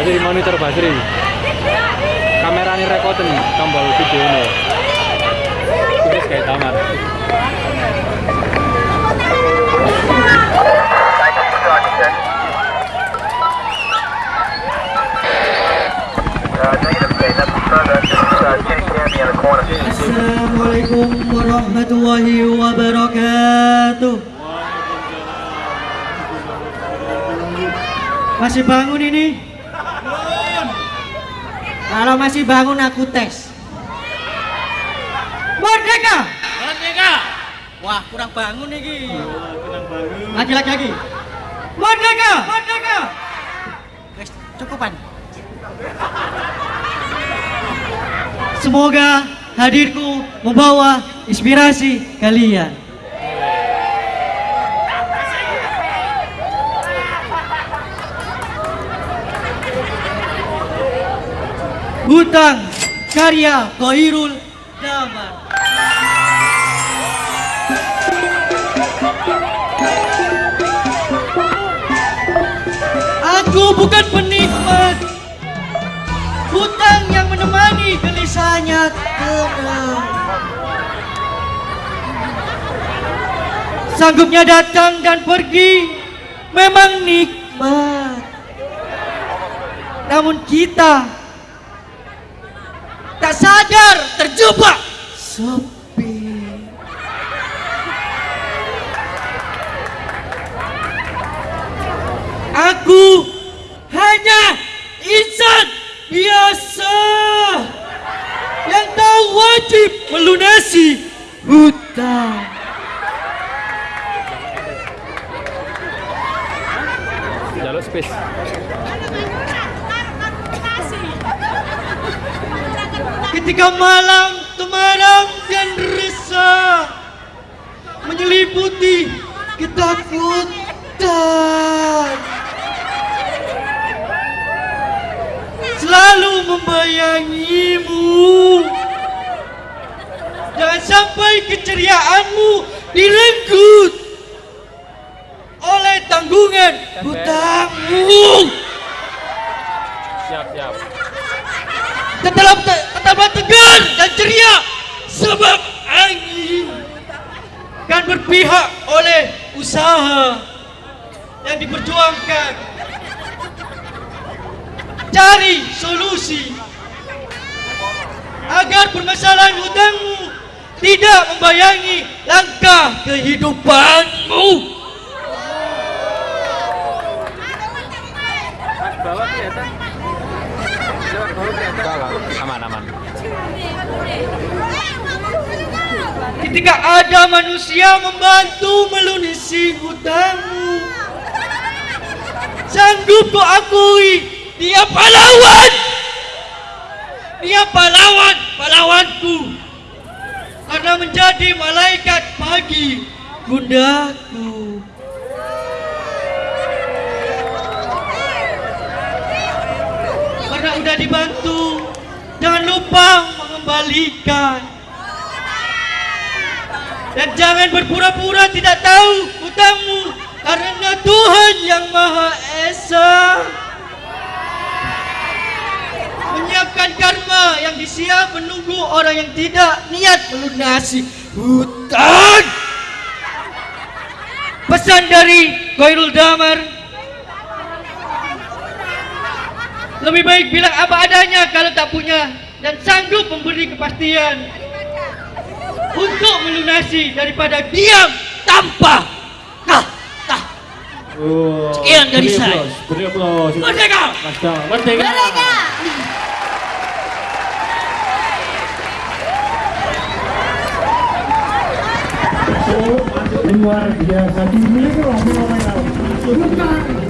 Basri monitor Basri. Kamera ini rekoten tombol video ini. Terus kayak tamar. Assalamualaikum warahmatullahi wabarakatuh. Masih bangun ini? Kalau masih bangun aku tes. Merdeka! Merdeka! Wah, kurang bangun nih. Lagi lagi lagi. Merdeka! Merdeka! Wes, cukupan. Semoga hadirku membawa inspirasi kalian. Hutang karya Koirul Damar. Aku bukan penikmat. Hutang yang menemani gelisahnya tenang. Sanggupnya datang dan pergi. Memang nikmat. Namun kita Tak sadar terjebak Sepi Aku hanya insan biasa yang tahu wajib melunasi hutang. Jalur space. Ketika malam temaram dan resah menyelimuti ketakutan. Selalu membayangimu. Jangan sampai keceriaanmu direnggut oleh tanggungan hutangmu. Siap, siap. tetap tetaplah tegar dan ceria sebab angin kan berpihak oleh usaha yang diperjuangkan. Cari solusi agar permasalahan hutangmu tidak membayangi langkah kehidupanmu. Bawah kelihatan. Aman, aman. ketika ada manusia membantu melunasi hutangmu sanggup ku akui dia pahlawan. Dia pahlawan pahlawanku. Karena menjadi malaikat pagi bundaku dibantu. Jangan lupa mengembalikan. Dan jangan berpura-pura tidak tahu hutangmu karena Tuhan yang Maha Esa. Menyiapkan karma yang disiap menunggu orang yang tidak niat melunasi hutang. Pesan dari Koirul Damar lebih baik bilang apa adanya kalau tak punya dan sanggup memberi kepastian untuk melunasi daripada diam tanpa kata. Sekian dari beri saya. aplaus, Beri aplaus. Merdeka! Mas Dam, Merdeka. luar biasa dimiliki oleh. Bukan